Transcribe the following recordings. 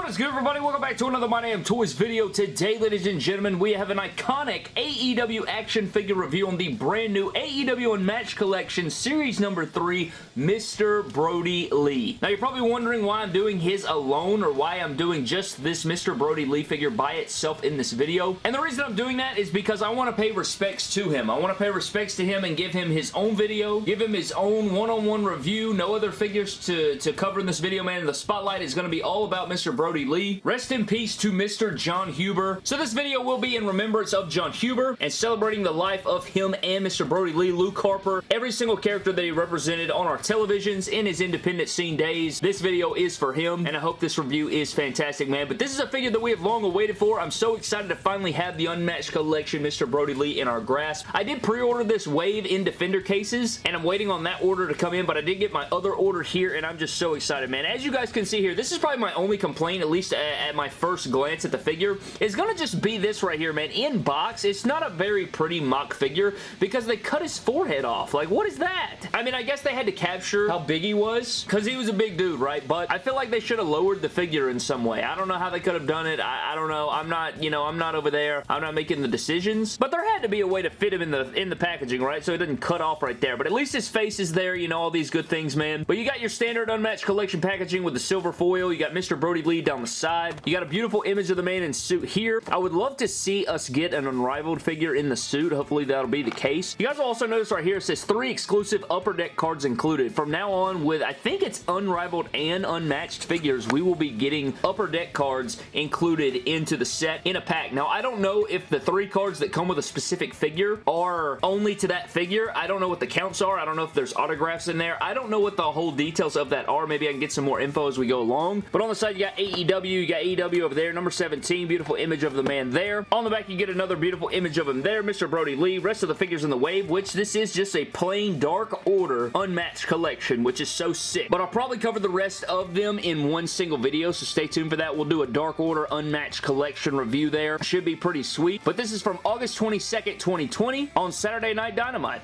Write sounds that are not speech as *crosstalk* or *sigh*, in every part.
What is good, everybody? Welcome back to another My Damn Toys video. Today, ladies and gentlemen, we have an iconic AEW action figure review on the brand new AEW Unmatched Collection Series number 3, Mr. Brodie Lee. Now, you're probably wondering why I'm doing his alone or why I'm doing just this Mr. Brodie Lee figure by itself in this video. And the reason I'm doing that is because I want to pay respects to him. I want to pay respects to him and give him his own video, give him his own one-on-one -on -one review, no other figures to, to cover in this video, man. The spotlight is going to be all about Mr. Brodie Lee. Rest in peace to Mr. Jon Huber. So this video will be in remembrance of Jon Huber and celebrating the life of him and Mr. Brodie Lee, Luke Harper, every single character that he represented on our televisions in his independent scene days. This video is for him, and I hope this review is fantastic, man. But this is a figure that we have long awaited for. I'm so excited to finally have the Unmatched Collection Mr. Brodie Lee in our grasp. I did pre-order this wave in Defender cases, and I'm waiting on that order to come in, but I did get my other order here, and I'm just so excited, man. As you guys can see here, this is probably my only complaint, at least at my first glance at the figure is going to just be this right here, man. In box, it's not a very pretty mock figure because they cut his forehead off. Like, what is that? I mean, I guess they had to capture how big he was because he was a big dude, right? But I feel like they should have lowered the figure in some way. I don't know how they could have done it. I, I don't know. I'm not, you know, I'm not over there. I'm not making the decisions. But there had to be a way to fit him in the in the packaging, right? So it didn't cut off right there. But at least his face is there, you know, all these good things, man. But you got your standard unmatched collection packaging with the silver foil. You got Mr. Brodie Lee down the side. You got a beautiful image of the man in suit here. I would love to see us get an Unrivaled figure in the suit. Hopefully that'll be the case. You guys will also notice right here it says three exclusive Upper Deck cards included. From now on with, I think it's Unrivaled and Unmatched figures, we will be getting Upper Deck cards included into the set in a pack. Now, I don't know if the three cards that come with a specific figure are only to that figure. I don't know what the counts are. I don't know if there's autographs in there. I don't know what the whole details of that are. Maybe I can get some more info as we go along. But on the side, you got AEW, you got AEW over there, number 17, beautiful image of the man there. On the back, you get another beautiful image of him there, Mr. Brodie Lee. Rest of the figures in the wave, which this is just a plain Dark Order unmatched collection, which is so sick. But I'll probably cover the rest of them in one single video, so stay tuned for that. We'll do a Dark Order unmatched collection review there. Should be pretty sweet. But this is from August 22nd, 2020 on Saturday Night Dynamite.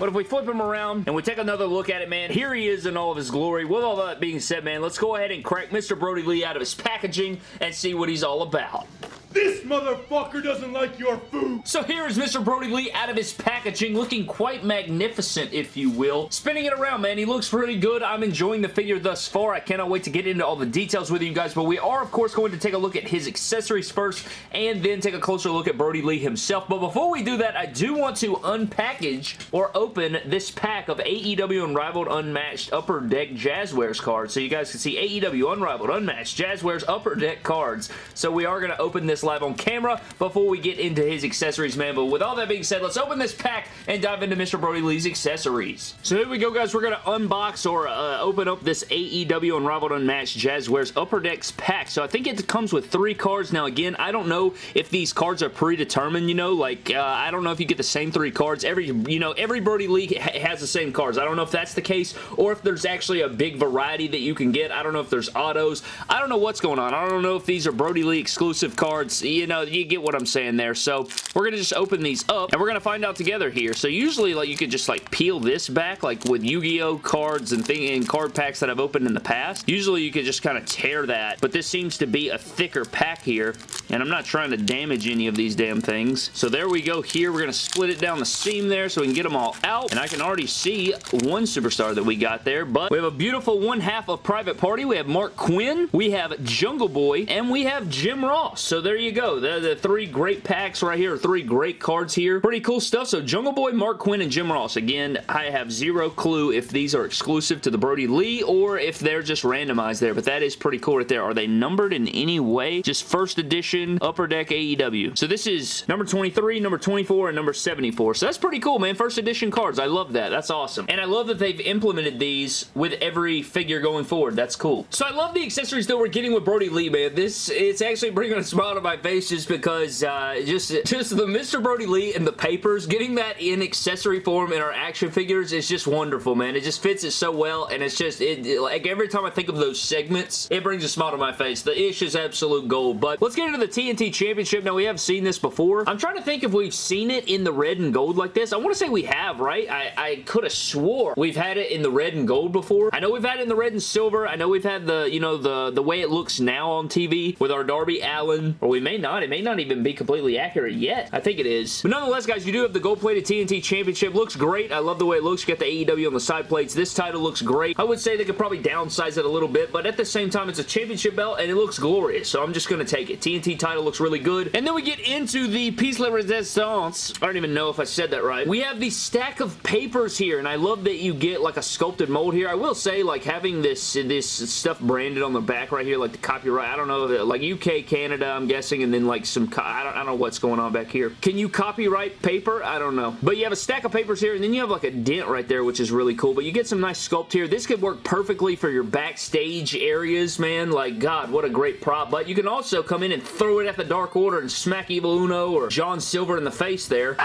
But if we flip him around and we take another look at it, man, here he is in all of his glory. With all that being said, man, let's go ahead and crack Mr. Brodie Lee out of his packaging and see what he's all about. This motherfucker doesn't like your food! So here is Mr. Brodie Lee out of his packaging, looking quite magnificent, if you will. Spinning it around, man. He looks pretty good. I'm enjoying the figure thus far. I cannot wait to get into all the details with you guys, but we are, of course, going to take a look at his accessories first, and then take a closer look at Brodie Lee himself. But before we do that, I do want to unpackage or open this pack of AEW Unrivaled Unmatched Upper Deck Jazwares cards, so you guys can see AEW Unrivaled Unmatched Jazwares Upper Deck cards. So we are going to open this this live on camera before we get into his accessories, man. But with all that being said, let's open this pack and dive into Mr. Brodie Lee's accessories. So here we go, guys. We're going to unbox or uh, open up this AEW Unrivaled Unmatched Jazwares Upper Decks pack. So I think it comes with three cards. Now, again, I don't know if these cards are predetermined, you know, like, uh, I don't know if you get the same three cards. Every, you know, every Brodie Lee ha has the same cards. I don't know if that's the case or if there's actually a big variety that you can get. I don't know if there's autos. I don't know what's going on. I don't know if these are Brodie Lee exclusive cards cards. You know, you get what I'm saying there. So we're going to just open these up and we're going to find out together here. So usually like you could just like peel this back like with Yu-Gi-Oh cards and thing and card packs that I've opened in the past. Usually you could just kind of tear that, but this seems to be a thicker pack here and I'm not trying to damage any of these damn things. So there we go here. We're going to split it down the seam there so we can get them all out. And I can already see one superstar that we got there, but we have a beautiful one half of Private Party. We have Marq Quen. we have Jungle Boy, and we have Jim Ross. So there you go. The, the three great packs right here, three great cards here. Pretty cool stuff. So Jungle Boy, Marq Quen, and Jim Ross. Again, I have zero clue if these are exclusive to the Brodie Lee or if they're just randomized there, but that is pretty cool right there. Are they numbered in any way? Just first edition Upper Deck AEW. So this is number 23, number 24, and number 74. So that's pretty cool, man. First edition cards. I love that. That's awesome. And I love that they've implemented these with every figure going forward. That's cool. So I love the accessories that we're getting with Brodie Lee, man. This, it's actually bringing a smile to my my face just because uh, just, just the Mr. Brodie Lee and the papers, getting that in accessory form in our action figures is just wonderful, man. It just fits it so well, and it's just, it, it, like every time I think of those segments, it brings a smile to my face. The ish is absolute gold, but let's get into the TNT Championship. Now, we have seen this before. I'm trying to think if we've seen it in the red and gold like this. I want to say we have, right? I, I could have swore we've had it in the red and gold before. I know we've had it in the red and silver. I know we've had the, you know, the, the way it looks now on TV with our Darby Allin, or we may not. It may not even be completely accurate yet. I think it is. But nonetheless, guys, you do have the gold-plated TNT Championship. Looks great. I love the way it looks. You got the AEW on the side plates. This title looks great. I would say they could probably downsize it a little bit, but at the same time, it's a championship belt, and it looks glorious, so I'm just going to take it. TNT title looks really good. And then we get into the Piece de Resistance. I don't even know if I said that right. We have the stack of papers here, and I love that you get like a sculpted mold here. I will say, like, having this, this stuff branded on the back right here, like the copyright, I don't know, like UK, Canada, I'm guessing, and then like some, I don't, I don't know what's going on back here. Can you copyright paper? I don't know. But you have a stack of papers here, and then you have like a dent right there, which is really cool. But you get some nice sculpt here. This could work perfectly for your backstage areas, man. Like, God, what a great prop. But you can also come in and throw it at the Dark Order and smack Evil Uno or John Silver in the face there.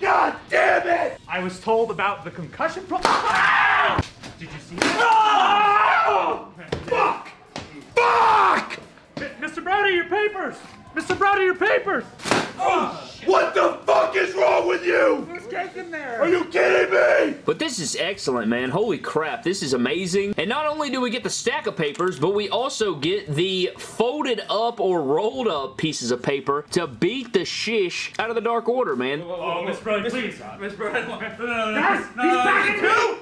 God damn it! I was told about the concussion pro- *laughs* Did you see Oh! Fuck! Fuck! Mr. Brodie, your papers! Mr. Brodie, your papers! Oh, what the fuck is wrong with you? Who's taking there? Are you kidding me? But this is excellent, man. Holy crap, this is amazing. And not only do we get the stack of papers, but we also get the folded up or rolled up pieces of paper to beat the shish out of the Dark Order, man. Oh, Miss Brodie, please. Miss Brodie, *laughs* no, no, no, Guys, no, he's no, backing no, me! He's backing me! No!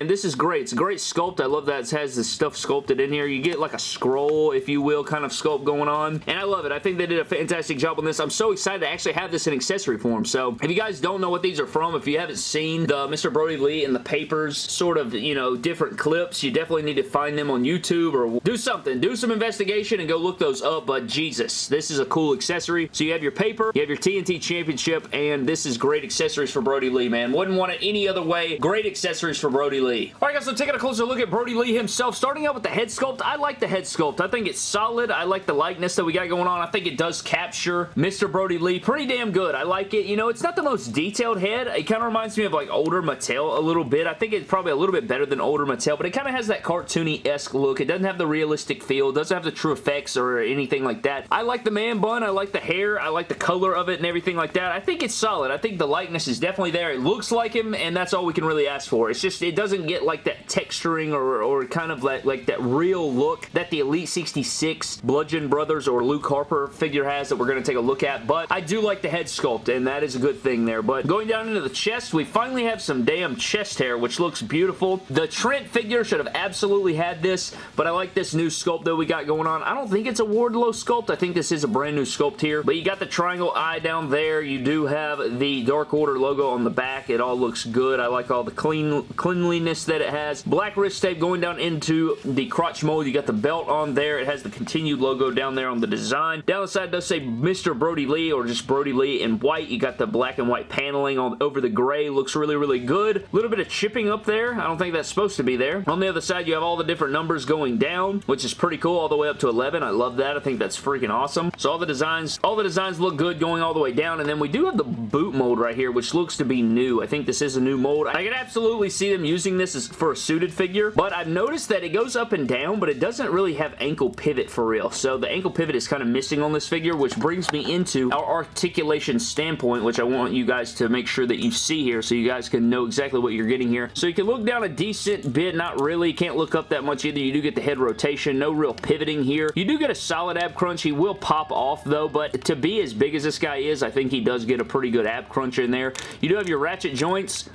And this is great. It's a great sculpt. I love that it has this stuff sculpted in here. You get like a scroll, if you will, kind of sculpt going on. And I love it. I think they did a fantastic job on this. I'm so excited to actually have this in accessory form. So if you guys don't know what these are from, if you haven't seen the Mr. Brodie Lee and the papers sort of, you know, different clips, you definitely need to find them on YouTube or do something. Do some investigation and go look those up. But Jesus, this is a cool accessory. So you have your paper, you have your TNT Championship, and this is great accessories for Brodie Lee, man. Wouldn't want it any other way. Great accessories for Brodie Lee. Alright guys, so taking a closer look at Brodie Lee himself. Starting out with the head sculpt, I like the head sculpt. I think it's solid. I like the likeness that we got going on. I think it does capture Mr. Brodie Lee pretty damn good. I like it. You know, it's not the most detailed head. It kind of reminds me of like older Mattel a little bit. I think it's probably a little bit better than older Mattel, but it kind of has that cartoony-esque look. It doesn't have the realistic feel. It doesn't have the true effects or anything like that. I like the man bun. I like the hair. I like the color of it and everything like that. I think it's solid. I think the likeness is definitely there. It looks like him, and that's all we can really ask for. It's just, it doesn't get like that texturing or, or kind of like, like that real look that the Elite 66 Bludgeon Brothers or Luke Harper figure has that we're going to take a look at, but I do like the head sculpt, and that is a good thing there. But going down into the chest, we finally have some damn chest hair, which looks beautiful. The Trent figure should have absolutely had this, but I like this new sculpt that we got going on. I don't think it's a Wardlow sculpt. I think this is a brand new sculpt here, but you got the triangle eye down there. You do have the Dark Order logo on the back. It all looks good. I like all the clean cleanliness that it has. Black wrist tape going down into the crotch mold. You got the belt on there. It has the continued logo down there on the design. Down the side does say Mr. Brodie Lee or just Brodie Lee in white. You got the black and white paneling on over the gray. Looks really, really good. A little bit of chipping up there. I don't think that's supposed to be there. On the other side, you have all the different numbers going down, which is pretty cool all the way up to 11. I love that. I think that's freaking awesome. So all the designs, all the designs look good going all the way down. And then we do have the boot mold right here, which looks to be new. I think this is a new mold. I can absolutely see them using this as for a suited figure, but I've noticed that it goes up and down, but it doesn't really have ankle pivot for real. So the ankle pivot is kind of missing on this figure, which brings me into our articulation standpoint, which I want you guys to make sure that you see here so you guys can know exactly what you're getting here. So you can look down a decent bit, not really, can't look up that much either. You do get the head rotation, no real pivoting here. You do get a solid ab crunch. He will pop off though, but to be as big as this guy is, I think he does get a pretty good ab crunch in there. You do have your ratchet joints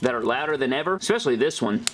that are louder than ever, especially this one.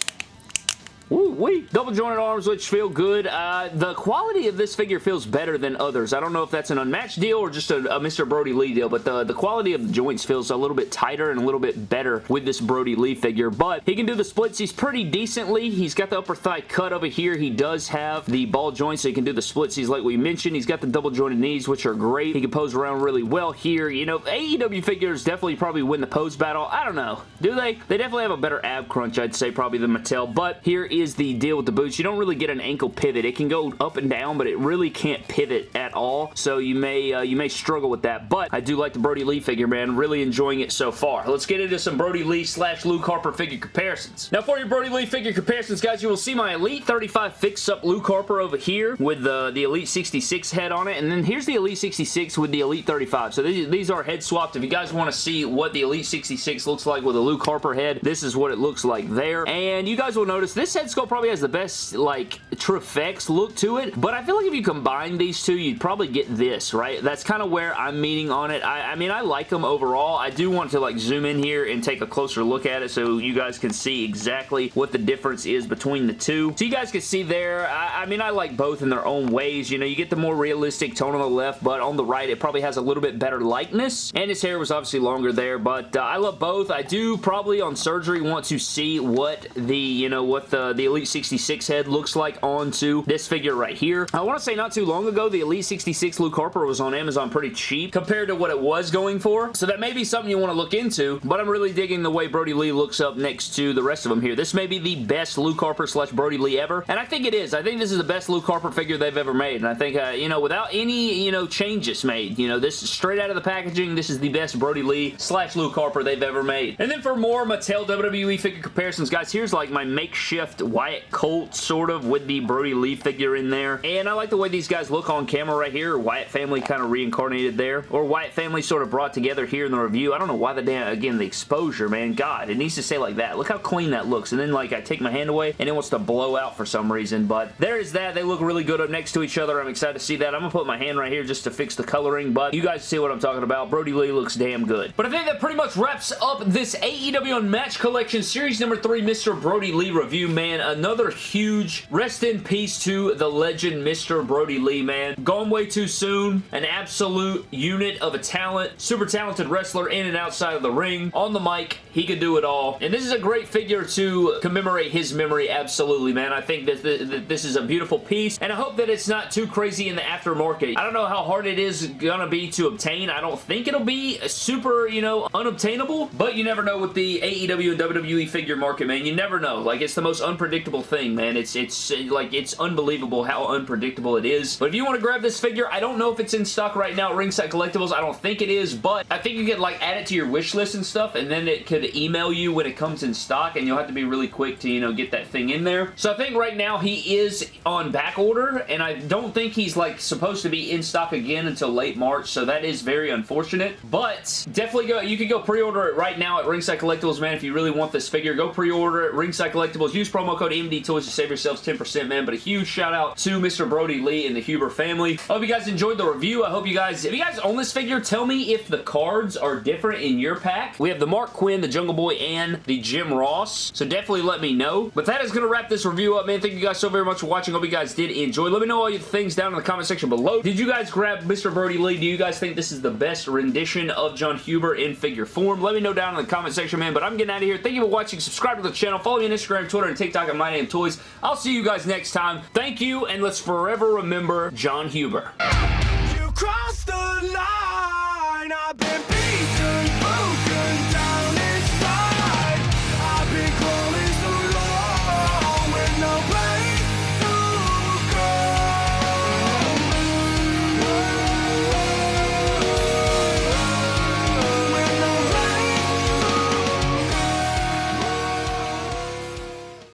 Woo wee. Double jointed arms, which feel good. Uh, the quality of this figure feels better than others. I don't know if that's an unmatched deal or just a, a Mr. Brodie Lee deal, but the, the quality of the joints feels a little bit tighter and a little bit better with this Brodie Lee figure, but he can do the splits. He's pretty decently. He's got the upper thigh cut over here. He does have the ball joints, so he can do the splits. He's like we mentioned. He's got the double jointed knees, which are great. He can pose around really well here. You know, AEW figures definitely probably win the pose battle. I don't know. Do they? They definitely have a better ab crunch, I'd say, probably than Mattel, but here is the deal with the boots. You don't really get an ankle pivot. It can go up and down, but it really can't pivot at all, so you may uh, you may struggle with that, but I do like the Brodie Lee figure, man. Really enjoying it so far. Let's get into some Brodie Lee slash Luke Harper figure comparisons. Now, for your Brodie Lee figure comparisons, guys, you will see my Elite 35 fix-up Luke Harper over here with the, the Elite 66 head on it, and then here's the Elite 66 with the Elite 35. So these, these are head swapped. If you guys want to see what the Elite 66 looks like with a Luke Harper head, this is what it looks like there. And you guys will notice this head sculpt probably has the best, like, TrueFX look to it, but I feel like if you combine these two, you'd probably get this, right? That's kind of where I'm meaning on it. I, I mean, I like them overall. I do want to, like, zoom in here and take a closer look at it so you guys can see exactly what the difference is between the two. So you guys can see there, I, I mean, I like both in their own ways. You know, you get the more realistic tone on the left, but on the right, it probably has a little bit better likeness. And his hair was obviously longer there, but uh, I love both. I do probably on surgery want to see what the, you know, what the, the Elite 66 head looks like onto this figure right here. I want to say not too long ago, the Elite 66 Luke Harper was on Amazon pretty cheap compared to what it was going for. So that may be something you want to look into, but I'm really digging the way Brodie Lee looks up next to the rest of them here. This may be the best Luke Harper slash Brodie Lee ever, and I think it is. I think this is the best Luke Harper figure they've ever made, and I think, uh, you know, without any, you know, changes made, you know, this straight out of the packaging, this is the best Brodie Lee slash Luke Harper they've ever made. And then for more Mattel WWE figure comparisons, guys, here's like my makeshift Wyatt Colt sort of with the Brodie Lee figure in there, and I like the way these guys look on camera right here. Wyatt family kind of reincarnated there, or Wyatt family sort of brought together here in the review. I don't know why the damn, again, the exposure, man. God, it needs to say like that. Look how clean that looks, and then like I take my hand away, and it wants to blow out for some reason, but there is that. They look really good up next to each other. I'm excited to see that. I'm gonna put my hand right here just to fix the coloring, but you guys see what I'm talking about. Brodie Lee looks damn good. But I think that pretty much wraps up this AEW Unmatched Collection Series number 3 Mr. Brodie Lee review, man. Another huge rest in peace to the legend Mr. Brodie Lee, man. Gone way too soon. An absolute unit of a talent. Super talented wrestler in and outside of the ring. On the mic, he could do it all. And this is a great figure to commemorate his memory, absolutely, man. I think that this is a beautiful piece, and I hope that it's not too crazy in the aftermarket. I don't know how hard it is gonna be to obtain. I don't think it'll be super, you know, unobtainable, but you never know with the AEW and WWE figure market, man. You never know. Like, it's the most unpredictable thing, man. It's, it's, like, it's unbelievable how unpredictable it is. But if you want to grab this figure, I don't know if it's in stock right now at Ringside Collectibles. I don't think it is, but I think you could, like, add it to your wish list and stuff, and then it could email you when it comes in stock, and you'll have to be really quick to, you know, get that thing in there. So I think right now he is on back order, and I don't think he's, like, supposed to be in stock again until late March, so that is very unfortunate. But definitely go, you can go pre-order it right now at Ringside Collectibles, man, if you really want this figure. Go pre-order it, Ringside Collectibles. Use promo code MD Toys to save yourselves 10%, man. But a huge shout out to Mr. Brodie Lee and the Huber family. I hope you guys enjoyed the review. I hope you guys, if you guys own this figure, tell me if the cards are different in your pack. We have the Marq Quen, the Jungle Boy, and the Jim Ross. So definitely let me know. But that is going to wrap this review up, man. Thank you guys so very much for watching. Hope you guys did enjoy. Let me know all your things down in the comment section below. Did you guys grab Mr. Brodie Lee? Do you guys think this is the best rendition of Jon Huber in figure form? Let me know down in the comment section, man. But I'm getting out of here. Thank you for watching. Subscribe to the channel. Follow me on Instagram, Twitter, and TikTok back My Name Toys. I'll see you guys next time. Thank you, and let's forever remember Jon Huber.